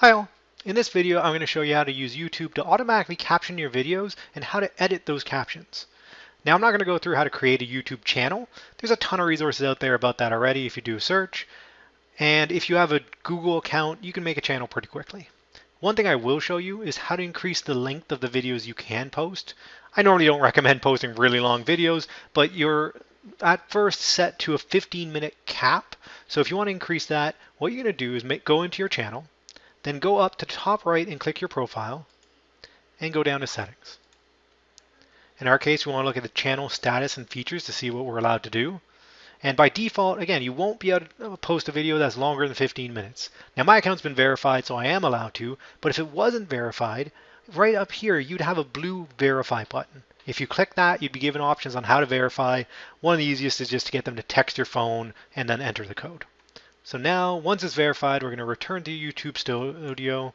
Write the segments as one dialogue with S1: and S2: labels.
S1: Hi all. In this video, I'm going to show you how to use YouTube to automatically caption your videos and how to edit those captions. Now, I'm not going to go through how to create a YouTube channel. There's a ton of resources out there about that already if you do a search. And if you have a Google account, you can make a channel pretty quickly. One thing I will show you is how to increase the length of the videos you can post. I normally don't recommend posting really long videos, but you're at first set to a 15 minute cap. So if you want to increase that, what you're going to do is make, go into your channel, then go up to top right and click your profile and go down to settings. In our case, we want to look at the channel status and features to see what we're allowed to do. And by default, again, you won't be able to post a video that's longer than 15 minutes. Now my account's been verified, so I am allowed to, but if it wasn't verified, right up here, you'd have a blue verify button. If you click that, you'd be given options on how to verify. One of the easiest is just to get them to text your phone and then enter the code. So now, once it's verified, we're going to return to YouTube Studio.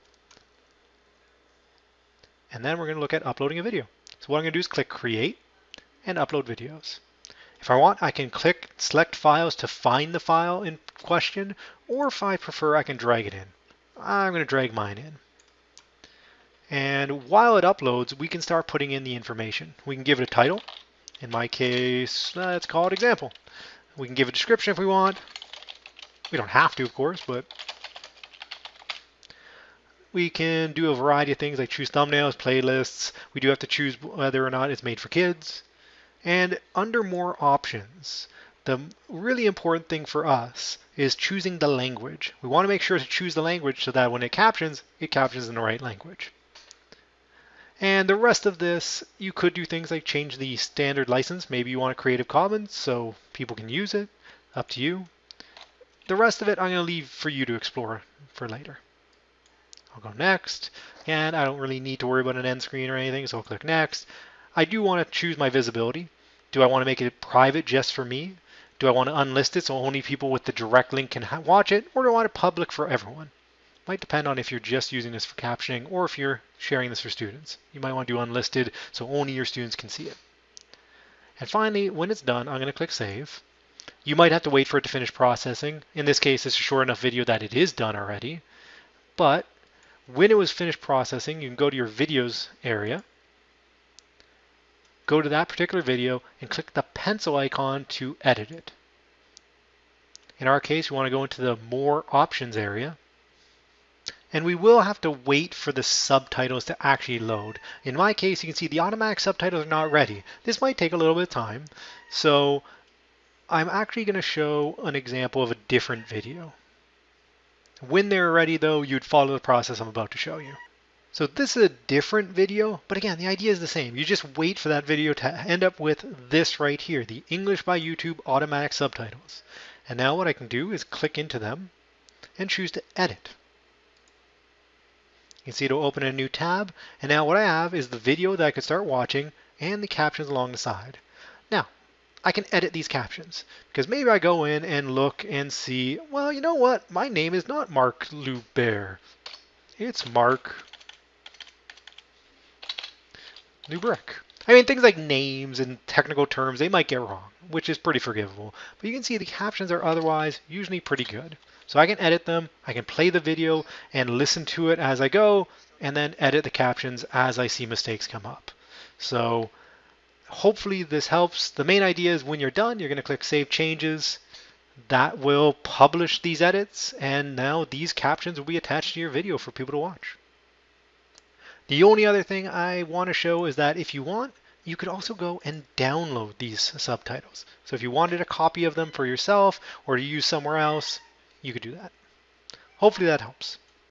S1: And then we're going to look at uploading a video. So what I'm going to do is click Create and Upload Videos. If I want, I can click Select Files to find the file in question, or if I prefer, I can drag it in. I'm going to drag mine in. And while it uploads, we can start putting in the information. We can give it a title. In my case, let's call it example. We can give a description if we want. We don't have to, of course, but we can do a variety of things like choose thumbnails, playlists. We do have to choose whether or not it's made for kids. And under more options, the really important thing for us is choosing the language. We want to make sure to choose the language so that when it captions, it captions in the right language. And the rest of this, you could do things like change the standard license. Maybe you want a Creative Commons so people can use it. Up to you. The rest of it I'm going to leave for you to explore for later. I'll go next. And I don't really need to worry about an end screen or anything, so I'll click next. I do want to choose my visibility. Do I want to make it private just for me? Do I want to unlist it so only people with the direct link can watch it? Or do I want it public for everyone? Might depend on if you're just using this for captioning or if you're sharing this for students. You might want to do unlisted so only your students can see it. And finally, when it's done, I'm going to click Save. You might have to wait for it to finish processing. In this case, it's a short enough video that it is done already. But when it was finished processing, you can go to your videos area, go to that particular video, and click the pencil icon to edit it. In our case, we want to go into the More Options area. And we will have to wait for the subtitles to actually load. In my case, you can see the automatic subtitles are not ready. This might take a little bit of time. So I'm actually going to show an example of a different video. When they're ready though, you'd follow the process I'm about to show you. So this is a different video, but again, the idea is the same. You just wait for that video to end up with this right here, the English by YouTube automatic subtitles. And now what I can do is click into them and choose to edit. You can see it'll open a new tab. And now what I have is the video that I could start watching and the captions along the side. Now, I can edit these captions because maybe I go in and look and see, well, you know what? My name is not Mark Lubert. It's Mark Lubrick. I mean, things like names and technical terms, they might get wrong, which is pretty forgivable. But you can see the captions are otherwise usually pretty good. So I can edit them, I can play the video and listen to it as I go, and then edit the captions as I see mistakes come up. So hopefully this helps. The main idea is when you're done, you're going to click Save Changes. That will publish these edits, and now these captions will be attached to your video for people to watch. The only other thing I want to show is that if you want, you could also go and download these subtitles. So if you wanted a copy of them for yourself or to use somewhere else, you could do that. Hopefully that helps.